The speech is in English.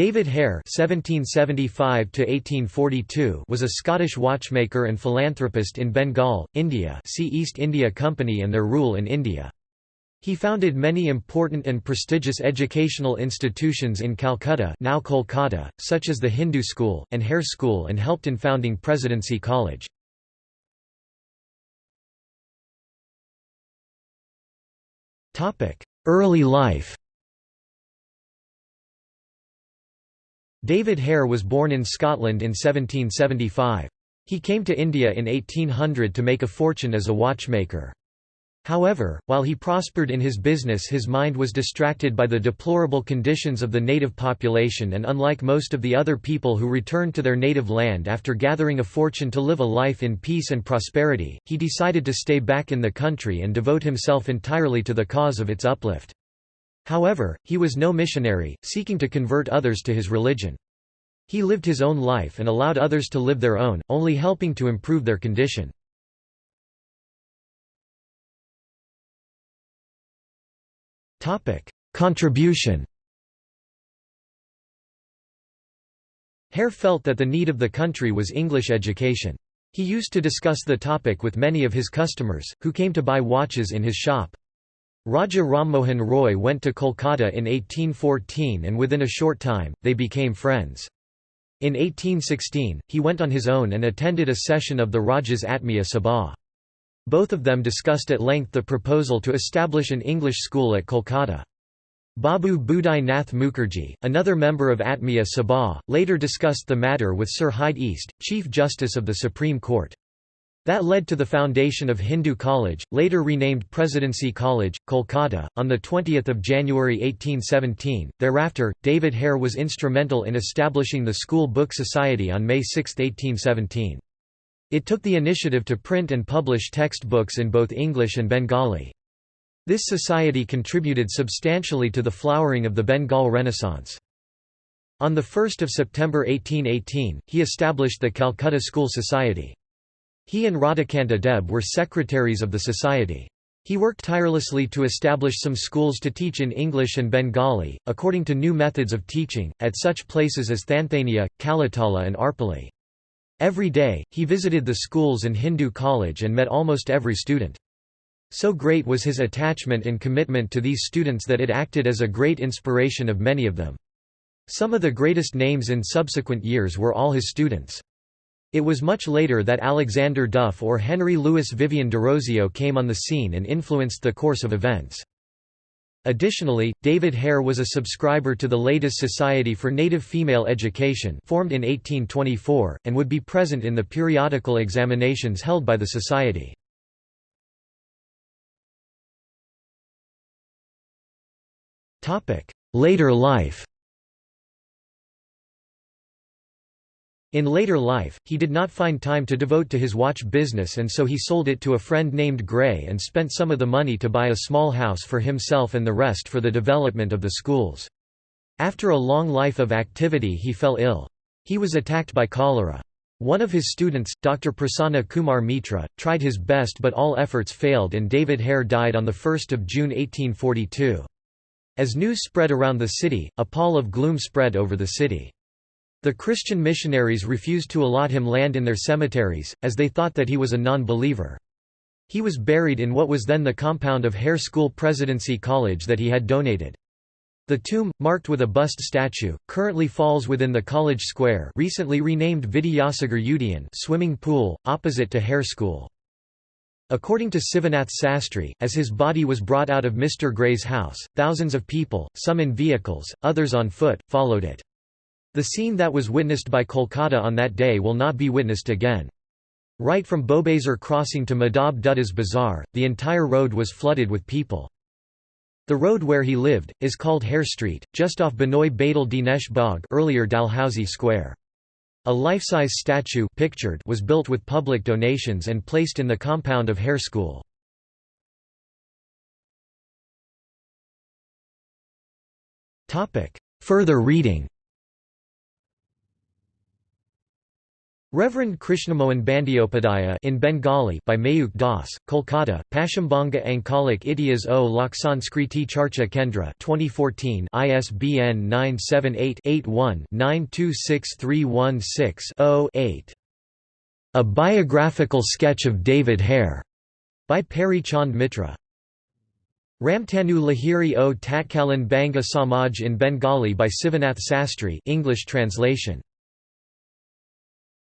David Hare (1775–1842) was a Scottish watchmaker and philanthropist in Bengal, India. See East India Company and their rule in India. He founded many important and prestigious educational institutions in Calcutta, now Kolkata, such as the Hindu School and Hare School, and helped in founding Presidency College. Topic: Early life. David Hare was born in Scotland in 1775. He came to India in 1800 to make a fortune as a watchmaker. However, while he prospered in his business his mind was distracted by the deplorable conditions of the native population and unlike most of the other people who returned to their native land after gathering a fortune to live a life in peace and prosperity, he decided to stay back in the country and devote himself entirely to the cause of its uplift. However, he was no missionary, seeking to convert others to his religion. He lived his own life and allowed others to live their own, only helping to improve their condition. Contribution Hare felt that the need of the country was English education. He used to discuss the topic with many of his customers, who came to buy watches in his shop. Raja Rammohan Roy went to Kolkata in 1814 and within a short time, they became friends. In 1816, he went on his own and attended a session of the Raja's Atmiya Sabha. Both of them discussed at length the proposal to establish an English school at Kolkata. Babu Budai Nath Mukherjee, another member of Atmiya Sabha, later discussed the matter with Sir Hyde East, Chief Justice of the Supreme Court. That led to the foundation of Hindu College, later renamed Presidency College, Kolkata, on 20 January 1817. Thereafter, David Hare was instrumental in establishing the School Book Society on May 6, 1817. It took the initiative to print and publish textbooks in both English and Bengali. This society contributed substantially to the flowering of the Bengal Renaissance. On 1 September 1818, he established the Calcutta School Society. He and Radhakanta Deb were secretaries of the society. He worked tirelessly to establish some schools to teach in English and Bengali, according to new methods of teaching, at such places as Thanthania, Kalitala and Arpali. Every day, he visited the schools and Hindu college and met almost every student. So great was his attachment and commitment to these students that it acted as a great inspiration of many of them. Some of the greatest names in subsequent years were all his students. It was much later that Alexander Duff or Henry Louis Vivian Derozio came on the scene and influenced the course of events. Additionally, David Hare was a subscriber to the Ladies' Society for Native Female Education formed in 1824, and would be present in the periodical examinations held by the Society. Later life In later life, he did not find time to devote to his watch business and so he sold it to a friend named Gray and spent some of the money to buy a small house for himself and the rest for the development of the schools. After a long life of activity he fell ill. He was attacked by cholera. One of his students, Dr. Prasanna Kumar Mitra, tried his best but all efforts failed and David Hare died on 1 June 1842. As news spread around the city, a pall of gloom spread over the city. The Christian missionaries refused to allot him land in their cemeteries, as they thought that he was a non-believer. He was buried in what was then the compound of Hare School Presidency College that he had donated. The tomb, marked with a bust statue, currently falls within the college square recently renamed Vidyasagar Udayan swimming pool, opposite to Hare School. According to Sivanath Sastry, as his body was brought out of Mr. Gray's house, thousands of people, some in vehicles, others on foot, followed it. The scene that was witnessed by Kolkata on that day will not be witnessed again. Right from Bowbazar crossing to Madhab Dutta's Bazaar, the entire road was flooded with people. The road where he lived, is called Hare Street, just off Binoy Badal Dinesh Bagh earlier Dalhousie Square. A life-size statue pictured was built with public donations and placed in the compound of Hare School. Further reading Reverend Krishnamohan Bandyopadhyaya in Bengali by Mayuk Das, Kolkata, Paschimbanga Anchalik Itihas o Laksanskriti Charcha Kendra 2014 ISBN 978-81-926316-0-8. A Biographical Sketch of David Hare, by Peary Chand Mitra. Ramtanu Lahiri o Tatkalan Banga Samaj in Bengali by Sivanath Sastry English translation